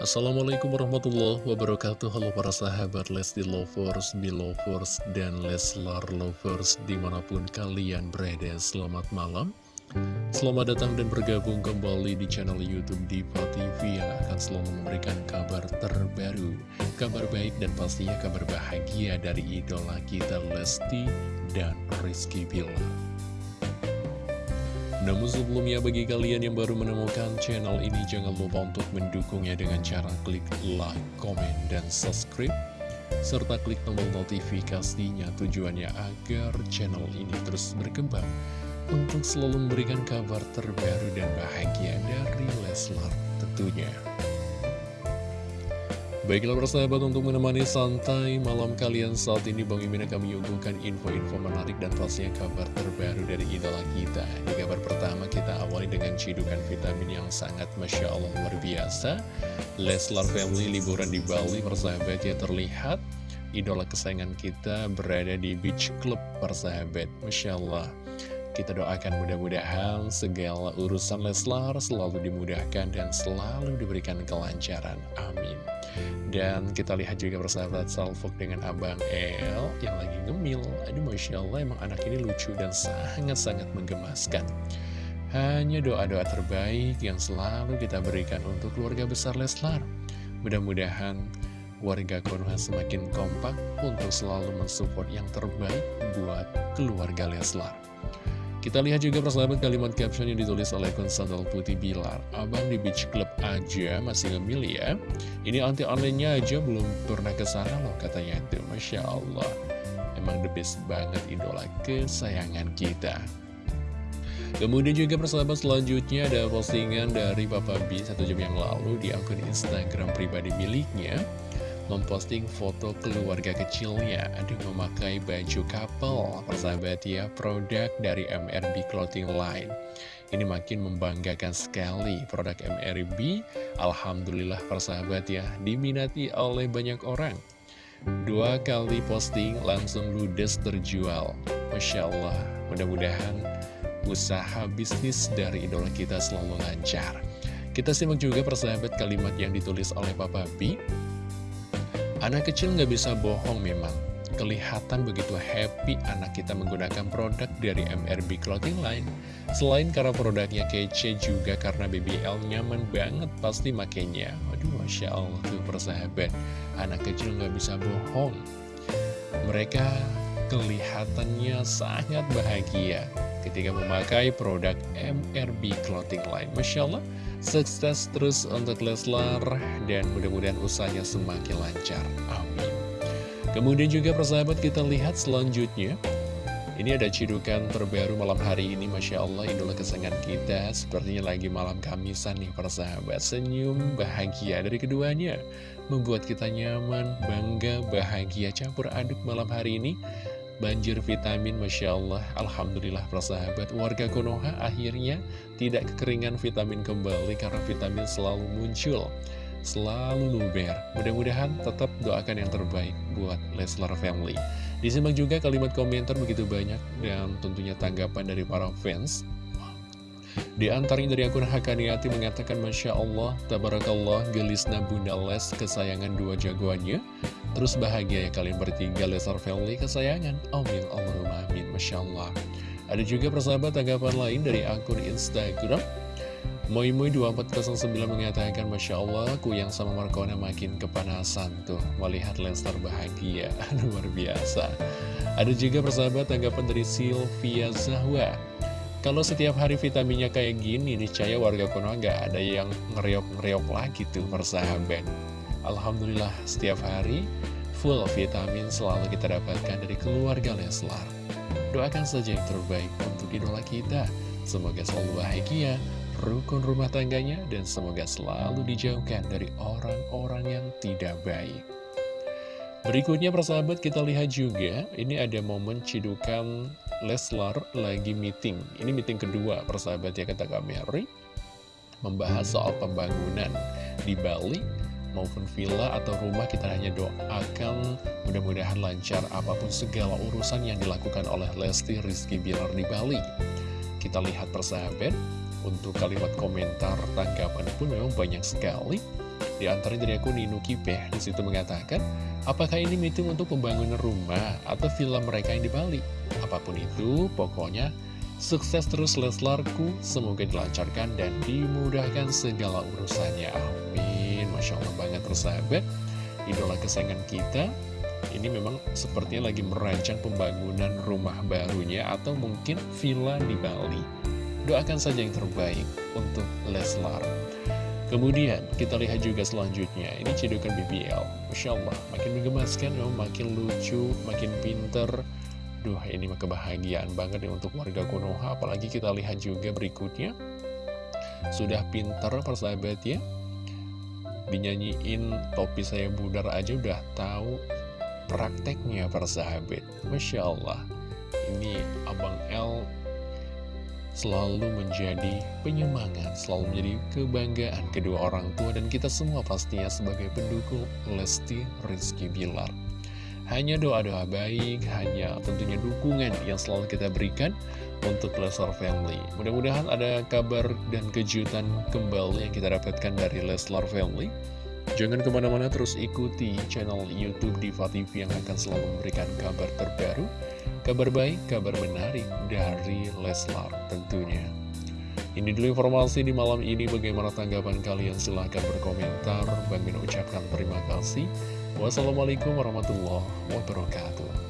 Assalamualaikum warahmatullahi wabarakatuh. Halo para sahabat Lesti Lovers, Belovers, dan Leslar Lovers Di mana pun kalian berada, selamat malam. Selamat datang dan bergabung kembali di channel Youtube Diva TV Yang akan selalu memberikan kabar terbaru Kabar baik dan pastinya kabar bahagia dari idola kita Lesti dan Rizky Billar namun sebelumnya bagi kalian yang baru menemukan channel ini jangan lupa untuk mendukungnya dengan cara klik like, komen, dan subscribe serta klik tombol notifikasinya tujuannya agar channel ini terus berkembang untuk selalu memberikan kabar terbaru dan bahagia dari Leslar tentunya. Baiklah persahabat untuk menemani santai malam kalian saat ini Bang Imin akan menyuguhkan info-info menarik dan pastinya kabar terbaru dari idola kita Di kabar pertama kita awali dengan cidukan vitamin yang sangat Masya Allah luar biasa Leslar Family liburan di Bali persahabat ya terlihat Idola kesayangan kita berada di beach club persahabat Masya Allah kita doakan mudah-mudahan segala urusan Leslar selalu dimudahkan dan selalu diberikan kelancaran. Amin. Dan kita lihat juga persahabat Salfok dengan Abang El yang lagi ngemil. Aduh Masya Allah emang anak ini lucu dan sangat-sangat menggemaskan. Hanya doa-doa terbaik yang selalu kita berikan untuk keluarga besar Leslar. Mudah-mudahan warga Konoha semakin kompak untuk selalu mensupport yang terbaik buat keluarga Leslar. Kita lihat juga persahabat kalimat caption yang ditulis oleh Sandal Putih Bilar. Abang di beach club aja masih ngemil ya. Ini anti online aja belum pernah ke sana loh katanya itu Masya Allah. Emang the best banget idola kesayangan kita. Kemudian juga persahabat selanjutnya ada postingan dari Papa B satu jam yang lalu di akun Instagram pribadi miliknya memposting foto keluarga kecilnya. Aduh memakai baju couple Persahabat ya produk dari MRB Clothing Line. Ini makin membanggakan sekali produk MRB Alhamdulillah persahabat ya Diminati oleh banyak orang. Dua kali posting langsung ludes terjual. Masya Allah Mudah-mudahan usaha bisnis dari idola kita selalu lancar. Kita simak juga persahabat kalimat yang ditulis oleh Papa B Anak kecil nggak bisa bohong memang. Kelihatan begitu happy anak kita menggunakan produk dari MRB Clothing Line. Selain karena produknya kece juga karena BBL nyaman banget pasti makainya. Waduh, Masya Allah tuh persahabat. Anak kecil nggak bisa bohong. Mereka kelihatannya sangat bahagia ketika memakai produk MRB Clothing Line. Masya Allah, Sukses terus untuk Leslar dan mudah-mudahan usahanya semakin lancar. Amin. Kemudian juga persahabat kita lihat selanjutnya. Ini ada cidukan terbaru malam hari ini Masya Allah idola kesenangan kita Sepertinya lagi malam kamisan nih persahabat Senyum bahagia dari keduanya Membuat kita nyaman, bangga, bahagia Campur aduk malam hari ini banjir vitamin Masya Allah. Alhamdulillah persahabat warga Konoha akhirnya tidak kekeringan vitamin kembali karena vitamin selalu muncul selalu luber. Mudah-mudahan tetap doakan yang terbaik buat Leslar Family. Disimak juga kalimat komentar begitu banyak dan tentunya tanggapan dari para fans di antaranya dari akun Hakaniati mengatakan Masya Allah, Tabarakallah, gelisna Bunda Les kesayangan dua jagoannya. Terus bahagia ya kalian bertiga Lesar Family kesayangan. Amin Allahumma amin Masya Allah. Ada juga persahabat tanggapan lain dari akun Instagram. Moimoy2409 mengatakan Masya Allah aku yang sama Markona makin kepanasan tuh. Melihat Lestar bahagia. Luar biasa. Ada juga persahabat tanggapan dari Sylvia Zahwa Kalau setiap hari vitaminnya kayak gini Niscaya warga Konoha nggak ada yang ngereok-ngereok lagi tuh persahabat Alhamdulillah setiap hari full vitamin selalu kita dapatkan dari keluarga Leslar. Doakan saja yang terbaik untuk idola kita. Semoga selalu bahagia, rukun rumah tangganya, dan semoga selalu dijauhkan dari orang-orang yang tidak baik. Berikutnya persahabat kita lihat juga, ini ada momen cidukan Leslar lagi meeting. Ini meeting kedua persahabat ya kata Mary, membahas soal pembangunan di Bali maupun villa atau rumah kita hanya doakan mudah-mudahan lancar apa pun segala urusan yang dilakukan oleh Lesti Rizky Bilar di Bali. Kita lihat persahabat, untuk kalimat komentar tanggapan pun memang banyak sekali. Di antara dari akun Ninu Kipeh di situ mengatakan, apakah ini meeting untuk pembangunan rumah atau villa mereka yang di Bali? Apa pun itu, pokoknya sukses terus Leslarku, semoga dilancarkan dan dimudahkan segala urusannya. Amin. Masya Allah banget tersahabat, idola kesayangan kita ini memang sepertinya lagi merancang pembangunan rumah barunya atau mungkin villa di Bali. Doakan saja yang terbaik untuk Leslar. Kemudian kita lihat juga selanjutnya, ini cedukan BBL. Masya Allah, makin menggemaskan, makin lucu, makin pinter. Duh, ini mah kebahagiaan banget ya untuk warga Konoha. Apalagi kita lihat juga berikutnya. Sudah pinter persahabat ya. Dinyanyiin topi saya budar aja udah tahu prakteknya para sahabat Masya Allah Ini Abang L selalu menjadi penyemangat Selalu menjadi kebanggaan kedua orang tua Dan kita semua pastinya sebagai pendukung Lesti Rizky Bilar hanya doa-doa baik, hanya tentunya dukungan yang selalu kita berikan untuk Leslar Family. Mudah-mudahan ada kabar dan kejutan kembali yang kita dapatkan dari Leslar Family. Jangan ke mana-mana terus ikuti channel Youtube Diva TV yang akan selalu memberikan kabar terbaru, kabar baik, kabar menarik dari Leslar tentunya. Ini dulu informasi di malam ini, bagaimana tanggapan kalian? Silahkan berkomentar. Bang Min ucapkan terima kasih. Wassalamualaikum warahmatullahi wabarakatuh.